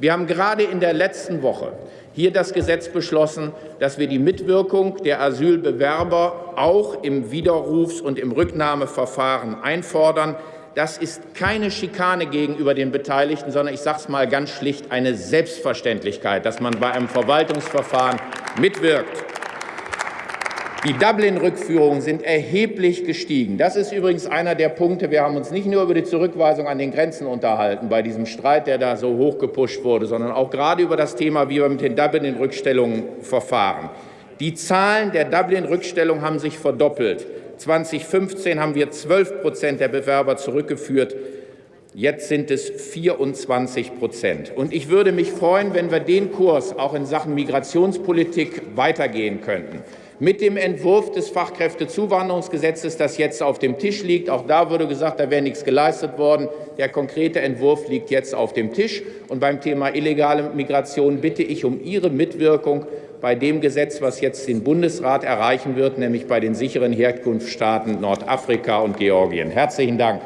Wir haben gerade in der letzten Woche hier das Gesetz beschlossen, dass wir die Mitwirkung der Asylbewerber auch im Widerrufs- und im Rücknahmeverfahren einfordern. Das ist keine Schikane gegenüber den Beteiligten, sondern ich sage es mal ganz schlicht eine Selbstverständlichkeit, dass man bei einem Verwaltungsverfahren mitwirkt. Die Dublin-Rückführungen sind erheblich gestiegen. Das ist übrigens einer der Punkte. Wir haben uns nicht nur über die Zurückweisung an den Grenzen unterhalten, bei diesem Streit, der da so hochgepusht wurde, sondern auch gerade über das Thema, wie wir mit den Dublin-Rückstellungen verfahren. Die Zahlen der Dublin-Rückstellung haben sich verdoppelt. 2015 haben wir 12 Prozent der Bewerber zurückgeführt. Jetzt sind es 24 Prozent. Und ich würde mich freuen, wenn wir den Kurs auch in Sachen Migrationspolitik weitergehen könnten mit dem Entwurf des Fachkräftezuwanderungsgesetzes, das jetzt auf dem Tisch liegt. Auch da wurde gesagt, da wäre nichts geleistet worden. Der konkrete Entwurf liegt jetzt auf dem Tisch. Und beim Thema illegale Migration bitte ich um Ihre Mitwirkung bei dem Gesetz, was jetzt den Bundesrat erreichen wird, nämlich bei den sicheren Herkunftsstaaten Nordafrika und Georgien. Herzlichen Dank.